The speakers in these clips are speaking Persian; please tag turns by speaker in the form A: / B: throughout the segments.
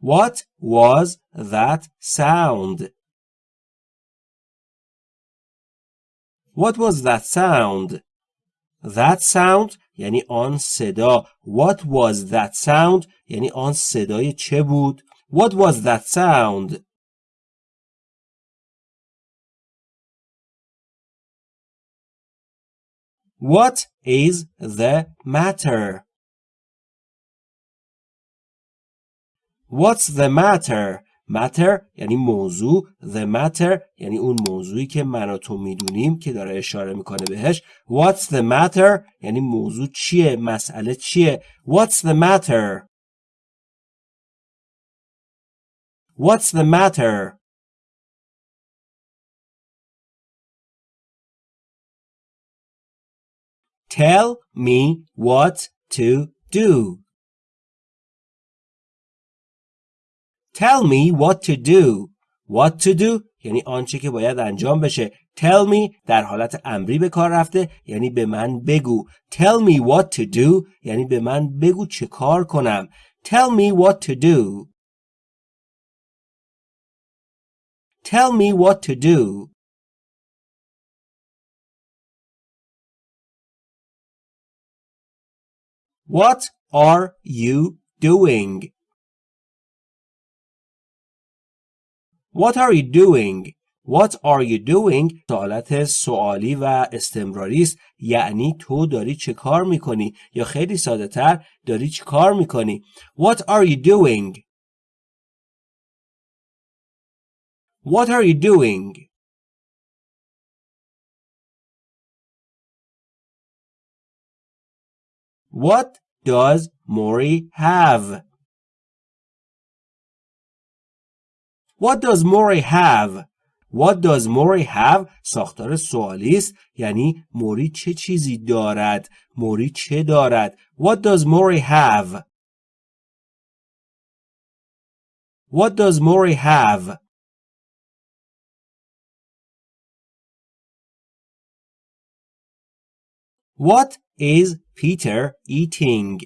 A: What was that sound? What was that sound? That sound یعنی آن صدا. What was that sound یعنی آن صدای چه بود؟ What was that sound? What is the matter? What's the matter? matter یعنی موضوع the matter یعنی اون موضوعی که من و تو میدونیم که داره اشاره میکنه بهش what's the matter یعنی موضوع چیه مسئله چیه what's the matter what's the matter tell me what to do Tell me what to do. What to do یعنی آنچه که باید انجام بشه. Tell me در حالت امری به کار رفته یعنی به من بگو. Tell me what to do یعنی به من بگو چه کار کنم. Tell me what to do. Tell me what to do. What are you doing? What are you doing? What are you doing? سوالت سوالی و استمراری است یعنی تو داری چه کار میکنی یا خیلی ساده تر داری چه کار میکنی What are you doing? What are you doing? What does Mori have? What does Mori have? What does Mori have? ساختار سوالی است یعنی موری چه چیزی دارد؟ موری چه دارد؟ What does Mori have? What does Mori have? What is Peter eating?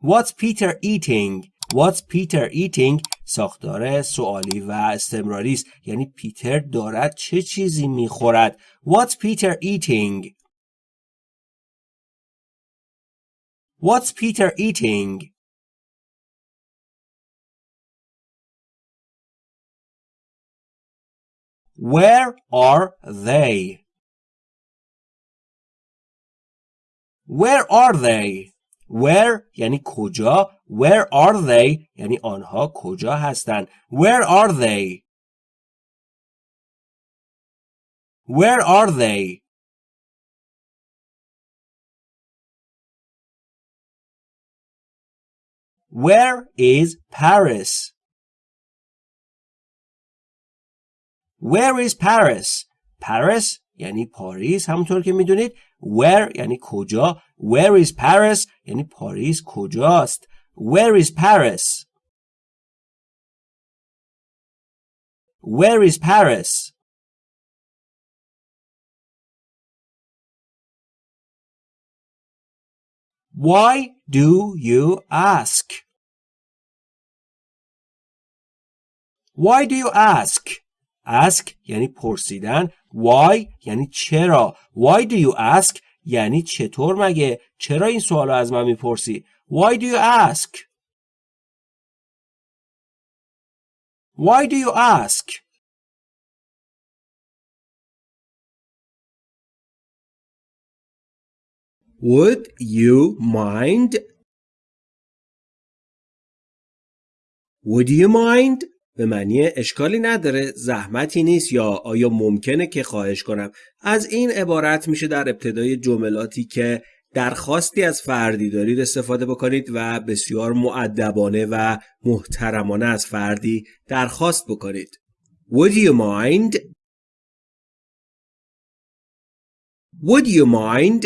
A: What's Peter eating? What's Peter eating? ساختار سوالی و استمراری است یعنی پیتر دارد چه چیزی می‌خورد What's Peter eating? What's Peter eating? Where are they? Where are they? Where یعنی کجا Where are they یعنی آنها کجا هستند Where are they Where are they Where is Paris Where is Paris Paris یعنی پاریس همونطور که می‌دونید where یعنی کجا where is Paris یعنی پاریس کجاست where is Paris where is Paris Why do you ask? Why do you ask? ask یعنی پرسیدن why یعنی چرا why do you ask یعنی چطور مگه چرا این سوال از من می‌پرسی why do you ask why do you ask would you mind would you mind به معنی اشکالی نداره زحمتی نیست یا آیا ممکنه که خواهش کنم از این عبارت میشه در ابتدای جملاتی که درخواستی از فردی دارید استفاده بکنید و بسیار معدبانه و محترمانه از فردی درخواست بکنید Would you mind? Would you mind?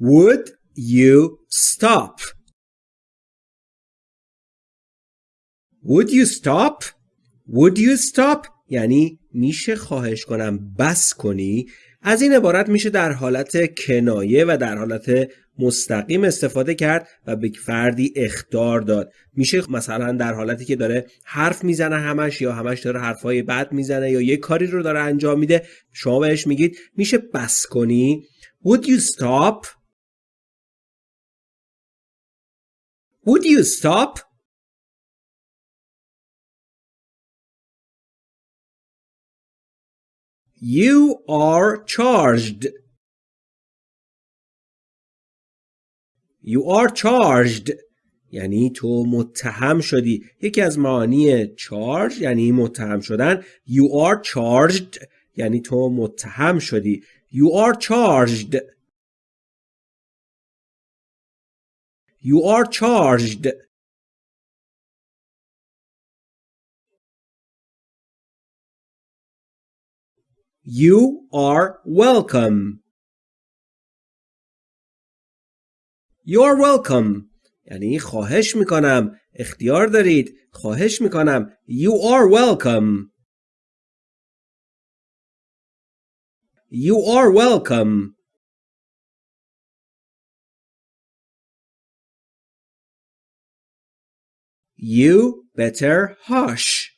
A: Would you stop? Would you stop? Would you stop? یعنی میشه خواهش کنم بس کنی از این عبارت میشه در حالت کنایه و در حالت مستقیم استفاده کرد و به فردی اختار داد میشه مثلا در حالتی که داره حرف می‌زنه همش یا همش داره حرفای بد می‌زنه یا یه کاری رو داره انجام میده شما بهش میگید میشه بس کنی Would you stop? Would you stop? You are charged. You are charged. یعنی تو متهم شدی. یکی از معانی charge یعنی متهم شدن. You are charged یعنی تو متهم شدی. You are charged. You are charged. You are welcome. You are welcome. یعنی خواهش میکنم اختیار دارید خواهش میکنم You are welcome. You are welcome. You better hush.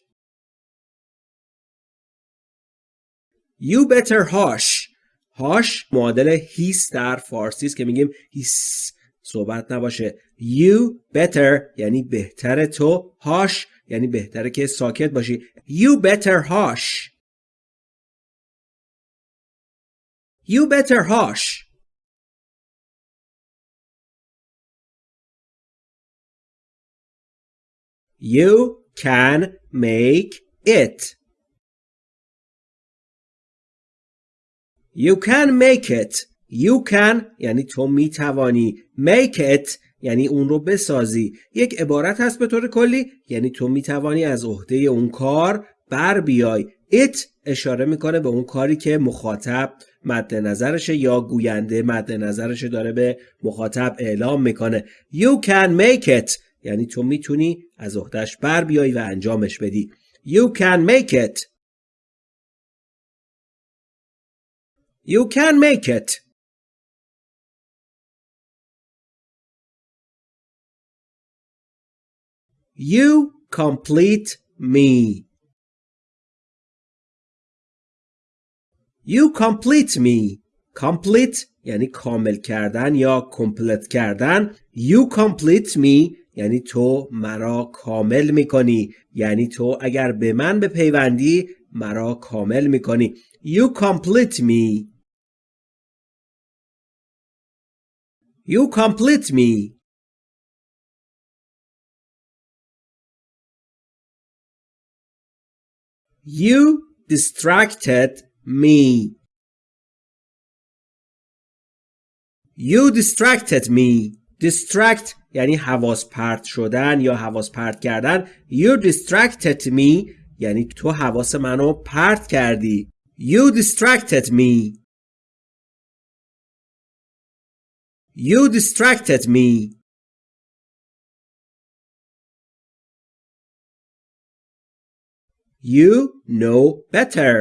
A: You better hush. hush معادل هیس در فارسی است که میگیم هیس صحبت نباشه. You better یعنی بهتر تو. hush یعنی بهتره که ساکت باشی. You better hush. You better hush. You can make it. You can make it. You can یعنی تو می‌توانی. Make it یعنی اون رو بسازی. یک عبارت هست به طور کلی یعنی تو می‌توانی از عهده اون کار بر بیای. It اشاره می‌کنه به اون کاری که مخاطب مد نظرشه یا گوینده مد نظرشه داره به مخاطب اعلام می‌کنه. You can make it یعنی تو می‌تونی از عهدهش بر بیای و انجامش بدی. You can make it. You can make it. You complete me. You complete me. Complete یعنی کامل کردن یا کمپلت کردن. You complete me یعنی تو مرا کامل می‌کنی. یعنی تو اگر به من بپیوندی مرا کامل می‌کنی. You complete me. You complete me. You distracted me. You distracted me. Distract یعنی حواس پرت شدن یا حواس پرت کردن. You distracted me یعنی تو حواس منو پرت کردی. You distracted me. You distracted me. You know better.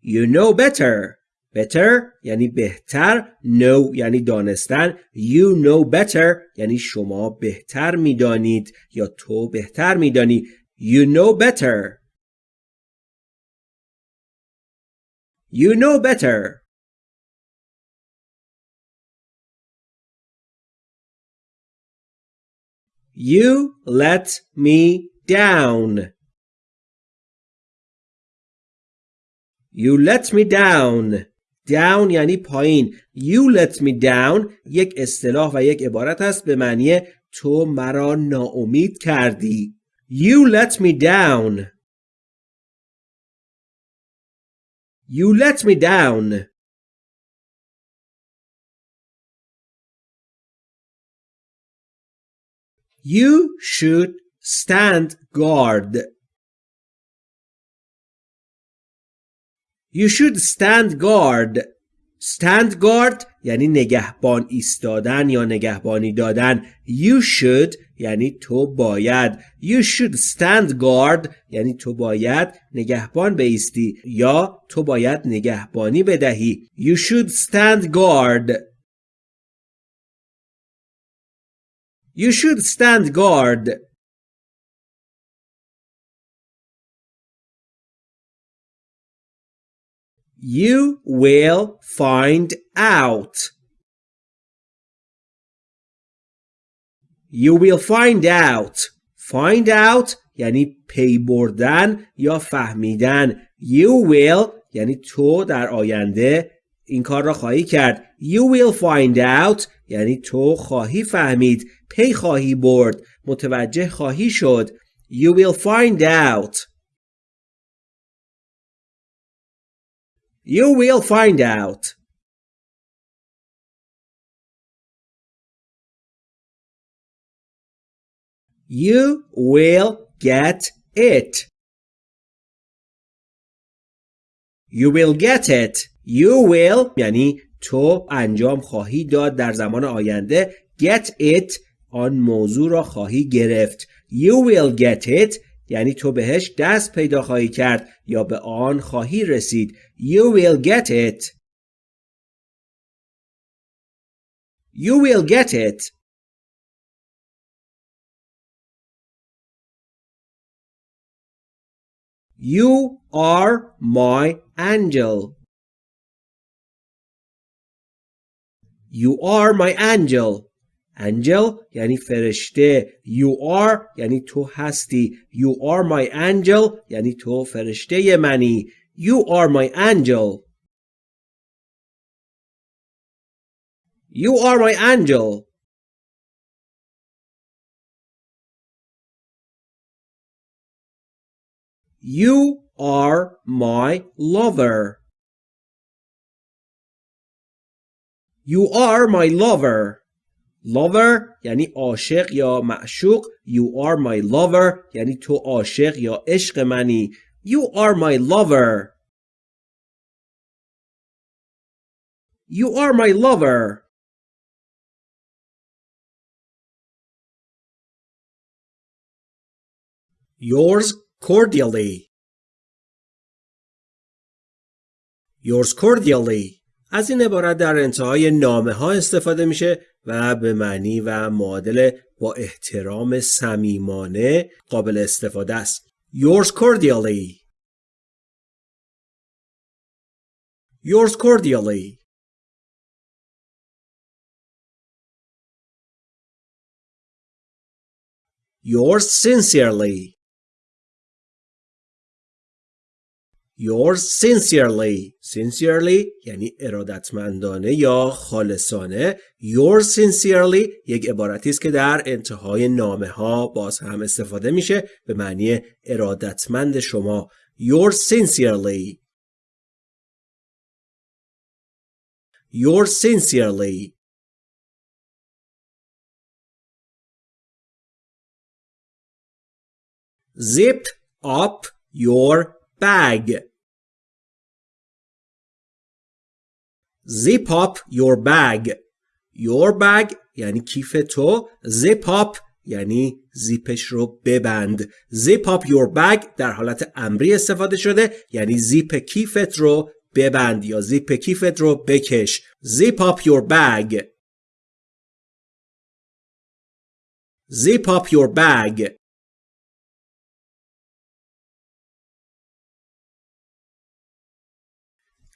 A: You know better. Better یعنی بهتر. Know یعنی دانستن. You know better یعنی شما بهتر می‌دانید یا تو بهتر میدانی. You know better. You know better. You let me down. You let me down. Down یعنی پایین. You let me down یک اصطلاح و یک عبارت است به معنی تو مرا ناامید کردی. You let me down. You let me down. You should stand guard. You should stand guard. stand guard یعنی نگهبان ایستادن یا نگهبانی دادن. You should یعنی تو باید You should stand guard یعنی تو باید نگهبان بیستی یا تو باید نگهبانی بدهی You should stand guard You should stand guard You will find out. You will find out. Find out یعنی پی بردن یا فهمیدن. You will یعنی تو در آینده این کار را خواهی کرد. You will find out یعنی تو خواهی فهمید. پی خواهی برد. متوجه خواهی شد. You will find out. You will find out. You will get it. You will get it. You will یعنی تو انجام خواهی داد در زمان آینده. Get it آن موضوع را خواهی گرفت. You will get it یعنی تو بهش دست پیدا خواهی کرد یا به آن خواهی رسید You will get it You will get it You are my angel You are my angel angel یعنی فرشته you are یعنی تو هستی you are my angel یعنی تو فرشته منی you are my angel you are my angel You are my lover. You are my lover. lover یعنی عاشق یا معشوق you are my lover یعنی تو عاشق یا عشق منی you are my lover. You are my lover. Yours cordially. Yours cordially. از این عبارت در انتهای نامه ها استفاده میشه و به معنی و معادل با احترام صمیمانه قابل استفاده است. Yours cordially. Yours cordially. Yours sincerely. Yours sincerely. Sincerely یعنی ارادتمندانه یا خالصانه. Yours sincerely یک عبارتی است که در انتهای نامه ها باز هم استفاده میشه به معنی ارادتمند شما. Yours sincerely. Yours sincerely. Zip up your bag. Zip up your bag. Your bag یعنی کیف تو. Zip up یعنی زیپش رو ببند. Zip up your bag در حالت امری استفاده شده یعنی زیپ کیفت رو ببند یا زیپ کیفت رو بکش. Zip up your bag. Zip up your bag.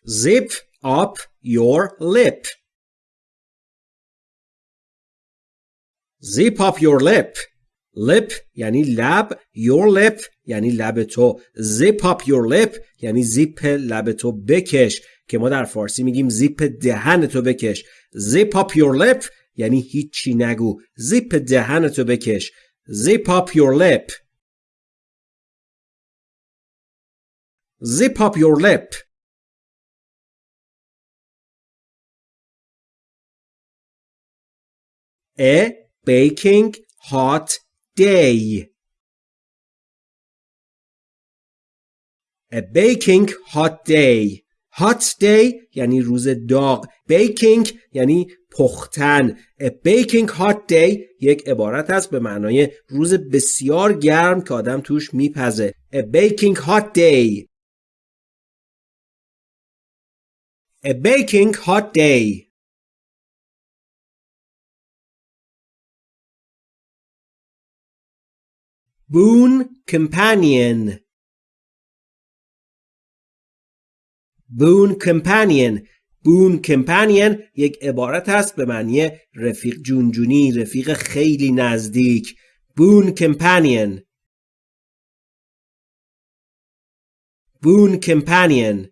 A: Zip up your lip. Zip up your lip. lip یعنی لب your lip یعنی لب تو zip up your lip یعنی زیپ لب تو بکش که ما در فارسی میگیم زیپ دهن تو بکش zip up your lip یعنی هیچی نگو زیپ دهن تو بکش zip up your lip zip up your lip A baking hot day. A baking hot day. hot day یعنی روز داغ baking یعنی پختن A baking hot day یک عبارت است به معنای روز بسیار گرم که آدم توش میپزه A baking hot day A baking hot day boon companion boon companion boon companion یک عبارت است به معنی رفیق جونجونی رفیق خیلی نزدیک boon companion boon companion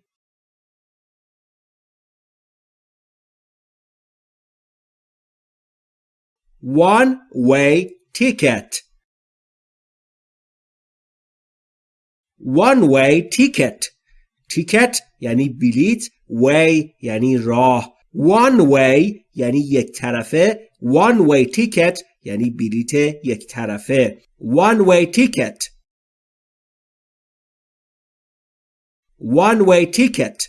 A: one way ticket one way ticket ticket یعنی بلیت way یعنی راه one way یعنی یک طرفه one way ticket یعنی بلیت یک طرفه one way ticket one way ticket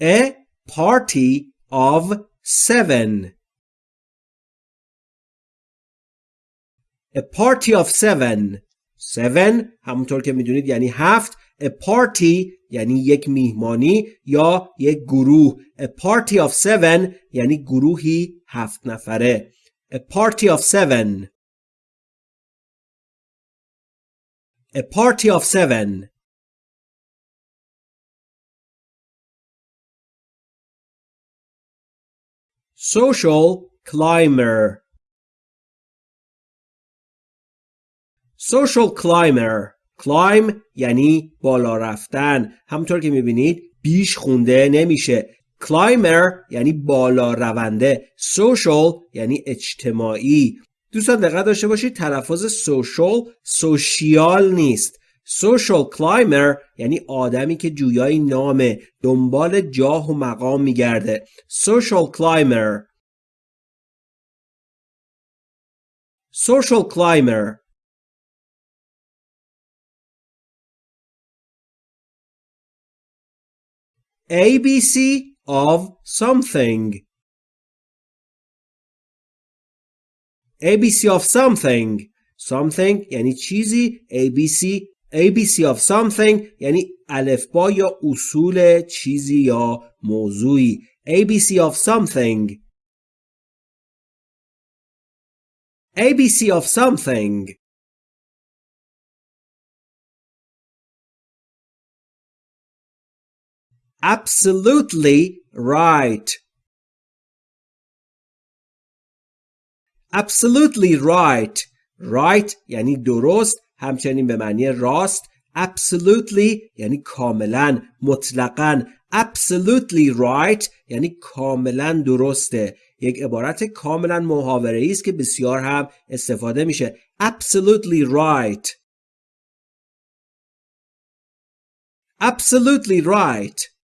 A: a party of seven a party of seven seven همونطور که میدونید یعنی هفت a party یعنی یک میهمانی یا یک گروه a party of seven یعنی گروهی هفت نفره a party of seven a party of seven social climber Social climber. Climb یعنی بالا رفتن. همونطور که می‌بینید بیش خونده نمیشه. Climber یعنی بالا رونده. Social یعنی اجتماعی. دوستان دقت داشته باشید تلفظ social سوشیال نیست. Social climber یعنی آدمی که جویای نامه دنبال جاه و مقام میگرده. Social climber. Social climber. ABC of something ABC of something something یعنی چیزی ABC ABC of something یعنی الفبا یا اصول چیزی یا موضوعی ABC of something ABC of something absolutely right. Absolutely right. Right یعنی درست همچنین به معنی راست. Absolutely یعنی کاملا مطلقا. Absolutely right یعنی کاملا درسته. یک عبارت کاملا محاوره است که بسیار هم استفاده میشه. Absolutely right. Absolutely right.